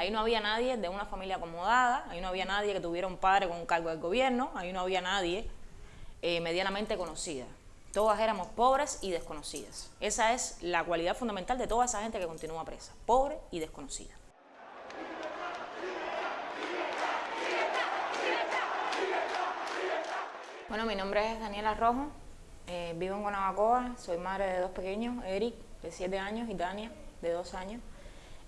Ahí no había nadie de una familia acomodada, ahí no había nadie que tuviera un padre con un cargo del gobierno, ahí no había nadie eh, medianamente conocida. Todas éramos pobres y desconocidas. Esa es la cualidad fundamental de toda esa gente que continúa presa, pobre y desconocida. Bueno, mi nombre es Daniela Rojo, eh, vivo en Guanabacoa, soy madre de dos pequeños, Eric, de 7 años, y Tania, de 2 años.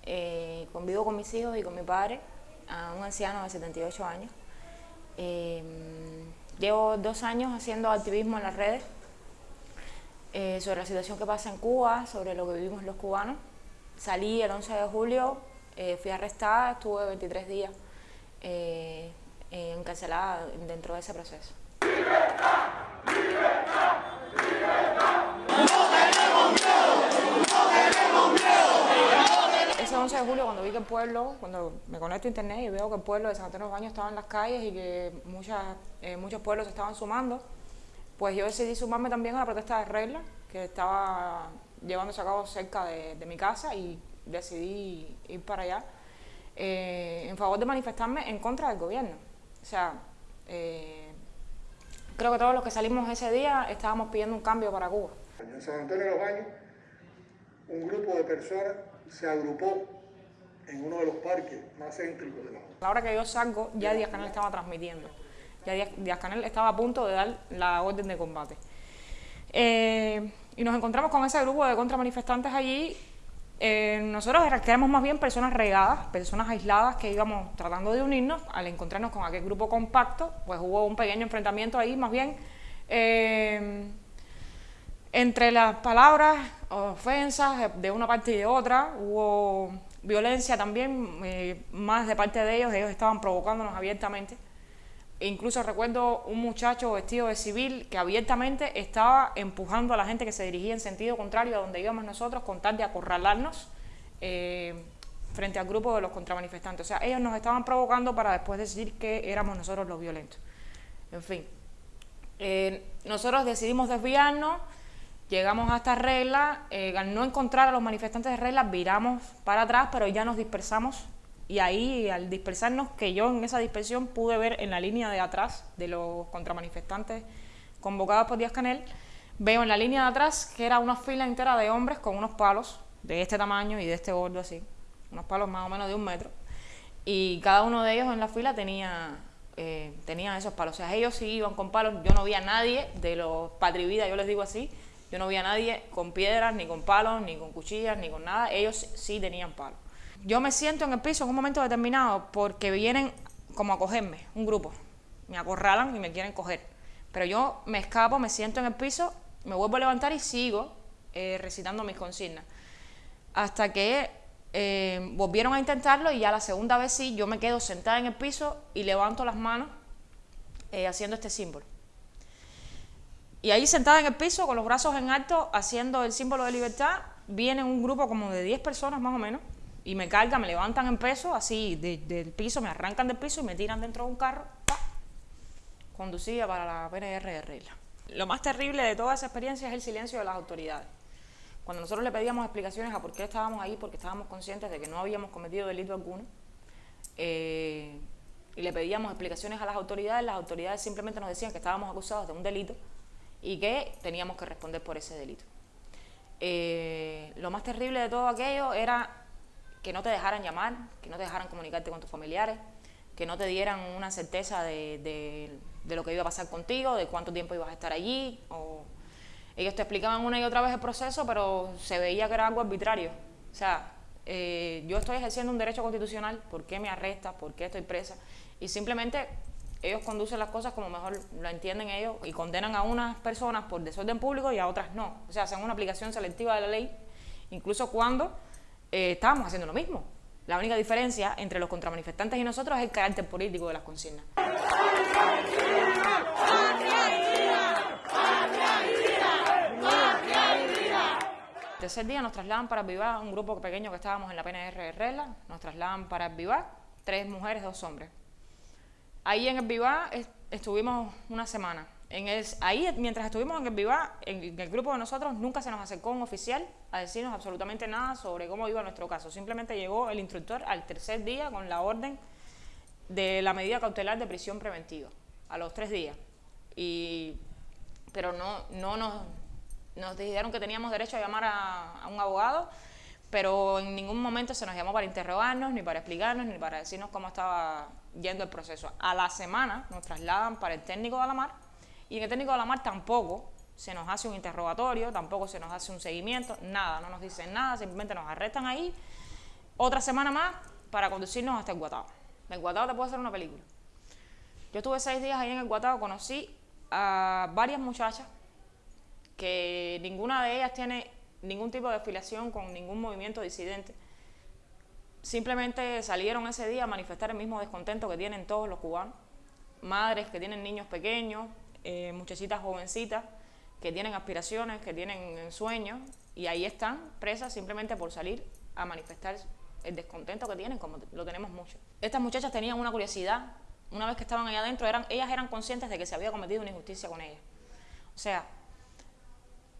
Eh, convivo con mis hijos y con mi padre, a un anciano de 78 años. Eh, llevo dos años haciendo activismo en las redes sobre la situación que pasa en Cuba, sobre lo que vivimos los cubanos. Salí el 11 de julio, fui arrestada, estuve 23 días encarcelada dentro de ese proceso. Ese 11 de julio cuando vi que el pueblo, cuando me conecto a internet y veo que el pueblo de San Antonio de los Baños estaba en las calles y que muchas, eh, muchos pueblos se estaban sumando, pues yo decidí sumarme también a la protesta de regla que estaba llevándose a cabo cerca de, mi casa y decidí ir para allá eh, en favor de manifestarme en contra del gobierno. O sea, eh, Creo que todos los que salimos ese día estábamos pidiendo un cambio para Cuba. En San Antonio de los Baños, un grupo de personas se agrupó en uno de los parques más céntricos de la A la hora que yo salgo, ya Díaz Canel estaba transmitiendo. Ya Díaz Canel estaba a punto de dar la orden de combate. Eh, y nos encontramos con ese grupo de contramanifestantes allí eh, nosotros éramos más bien personas regadas, personas aisladas que íbamos tratando de unirnos. Al encontrarnos con aquel grupo compacto, pues hubo un pequeño enfrentamiento ahí, más bien eh, entre las palabras, ofensas de una parte y de otra. Hubo violencia también, eh, más de parte de ellos, ellos estaban provocándonos abiertamente. E incluso recuerdo un muchacho vestido de civil que abiertamente estaba empujando a la gente que se dirigía en sentido contrario a donde íbamos nosotros con tal de acorralarnos eh, frente al grupo de los contramanifestantes. O sea, ellos nos estaban provocando para después decir que éramos nosotros los violentos. En fin, eh, nosotros decidimos desviarnos, llegamos a esta regla, eh, al no encontrar a los manifestantes de regla, viramos para atrás, pero ya nos dispersamos. Y ahí al dispersarnos, que yo en esa dispersión pude ver en la línea de atrás de los contramanifestantes convocados por Díaz Canel, veo en la línea de atrás que era una fila entera de hombres con unos palos de este tamaño y de este gordo así, unos palos más o menos de un metro, y cada uno de ellos en la fila tenía, eh, esos palos, o sea, ellos sí iban con palos, yo no vi a nadie de los patrividas, yo les digo así, yo no vi a nadie con piedras, ni con palos, ni con cuchillas, ni con nada, ellos sí tenían palos. Yo me siento en el piso en un momento determinado porque vienen como a cogerme, un grupo. Me acorralan y me quieren coger. Pero yo me escapo, me siento en el piso, me vuelvo a levantar y sigo eh, recitando mis consignas. Hasta que eh, volvieron a intentarlo y ya la segunda vez sí, yo me quedo sentada en el piso y levanto las manos eh, haciendo este símbolo. Y ahí sentada en el piso, con los brazos en alto, haciendo el símbolo de libertad, viene un grupo como de 10 personas más o menos, y me cargan, me levantan en peso, así del piso, me arrancan del piso y me tiran dentro de un carro, conducida para la PNR de regla. Lo más terrible de toda esa experiencia es el silencio de las autoridades. Cuando nosotros le pedíamos explicaciones a por qué estábamos ahí, porque estábamos conscientes de que no habíamos cometido delito alguno, eh, y le pedíamos explicaciones a las autoridades, las autoridades simplemente nos decían que estábamos acusados de un delito y que teníamos que responder por ese delito. Eh, lo más terrible de todo aquello era que no te dejaran llamar, que no te dejaran comunicarte con tus familiares, que no te dieran una certeza de, lo que iba a pasar contigo, de cuánto tiempo ibas a estar allí. O ellos te explicaban una y otra vez el proceso, pero se veía que era algo arbitrario. O sea, eh, yo estoy ejerciendo un derecho constitucional, ¿por qué me arrestas? ¿Por qué estoy presa? Y simplemente ellos conducen las cosas como mejor lo entienden ellos y condenan a unas personas por desorden público y a otras no. O sea, hacen una aplicación selectiva de la ley, incluso cuando eh, estábamos haciendo lo mismo. La única diferencia entre los contramanifestantes y nosotros es el carácter político de las consignas. El tercer día nos trasladan para Vivar, un grupo pequeño que estábamos en la PNR de Regla, nos trasladan para Vivar, tres mujeres, dos hombres. Ahí en el Vivar estuvimos una semana. Ahí, mientras estuvimos en el Viva, en, el grupo de nosotros, nunca se nos acercó un oficial a decirnos absolutamente nada sobre cómo iba nuestro caso. Simplemente llegó el instructor al tercer día con la orden de la medida cautelar de prisión preventiva, a los tres días. Y, pero no, no nos, nos dijeron que teníamos derecho a llamar a, a un abogado, pero en ningún momento se nos llamó para interrogarnos, ni para explicarnos, ni para decirnos cómo estaba yendo el proceso. A la semana nos trasladan para el técnico de la mar y en el técnico de la mar tampoco se nos hace un interrogatorio, tampoco se nos hace un seguimiento, nada, no nos dicen nada, simplemente nos arrestan ahí otra semana más para conducirnos hasta el Guatao. El Guatao te puede hacer una película. Yo estuve seis días ahí en el Guatao, conocí a varias muchachas que ninguna de ellas tiene ningún tipo de afiliación con ningún movimiento disidente. Simplemente salieron ese día a manifestar el mismo descontento que tienen todos los cubanos. Madres que tienen niños pequeños, eh, muchachitas jovencitas que tienen aspiraciones, que tienen sueños y ahí están presas simplemente por salir a manifestar el descontento que tienen, como lo tenemos mucho. Estas muchachas tenían una curiosidad, una vez que estaban allá adentro, eran, ellas eran conscientes de que se había cometido una injusticia con ellas. O sea,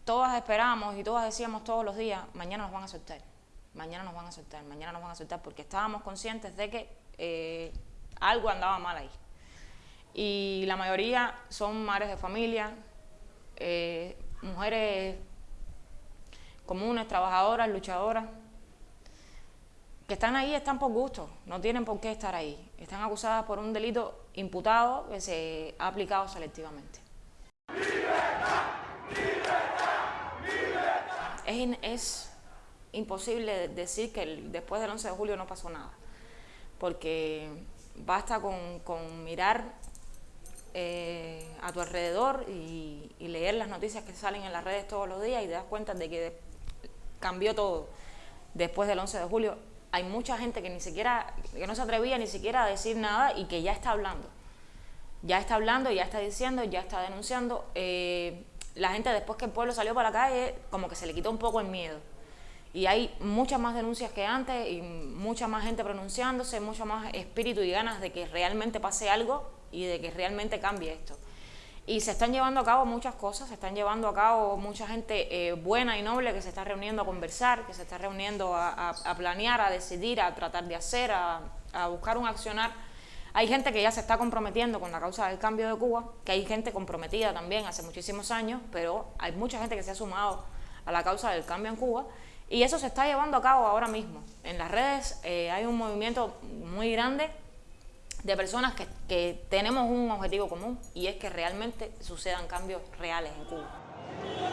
todas esperábamos y todas decíamos todos los días, mañana nos van a soltar, mañana nos van a soltar, mañana nos van a soltar, porque estábamos conscientes de que eh, algo andaba mal ahí y la mayoría son madres de familia, eh, mujeres comunes, trabajadoras, luchadoras, que están ahí están por gusto, no tienen por qué estar ahí. Están acusadas por un delito imputado que se ha aplicado selectivamente. Es, es imposible decir que después del 11 de julio no pasó nada, porque basta con, mirar eh, a tu alrededor y, leer las noticias que salen en las redes todos los días y te das cuenta de que cambió todo después del 11 de julio. Hay mucha gente que ni siquiera, que no se atrevía ni siquiera a decir nada y que ya está hablando. Ya está hablando, ya está diciendo, ya está denunciando. Eh, la gente después que el pueblo salió para la calle, como que se le quitó un poco el miedo. Y hay muchas más denuncias que antes y mucha más gente pronunciándose, mucho más espíritu y ganas de que realmente pase algo y de que realmente cambie esto. Y se están llevando a cabo muchas cosas, se están llevando a cabo mucha gente eh, buena y noble que se está reuniendo a conversar, que se está reuniendo a, planear, a decidir, a tratar de hacer, a, a, buscar un accionar. Hay gente que ya se está comprometiendo con la causa del cambio de Cuba, que hay gente comprometida también hace muchísimos años, pero hay mucha gente que se ha sumado a la causa del cambio en Cuba y eso se está llevando a cabo ahora mismo. En las redes eh, hay un movimiento muy grande de personas que, que tenemos un objetivo común y es que realmente sucedan cambios reales en Cuba.